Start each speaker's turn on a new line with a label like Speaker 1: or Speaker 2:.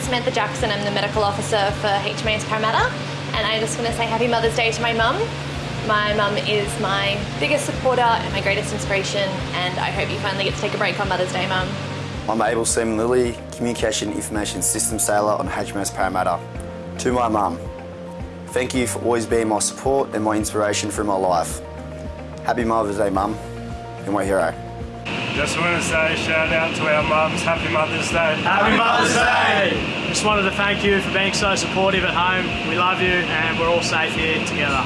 Speaker 1: Samantha Jackson. I'm the medical officer for HMAS Parramatta, and I just want to say Happy Mother's Day to my mum. My mum is my biggest supporter and my greatest inspiration, and I hope you finally get to take a break on Mother's Day, mum.
Speaker 2: I'm Able Seaman Lilly, Communication Information Systems Sailor on HMAS Parramatta. To my mum, thank you for always being my support and my inspiration through my life. Happy Mother's Day, mum. You're my hero.
Speaker 3: Just want to say shout out to our mums. Happy Mother's Day.
Speaker 4: Happy Mother's Day! Just wanted to thank you for being so supportive at home. We love you and we're all safe here together.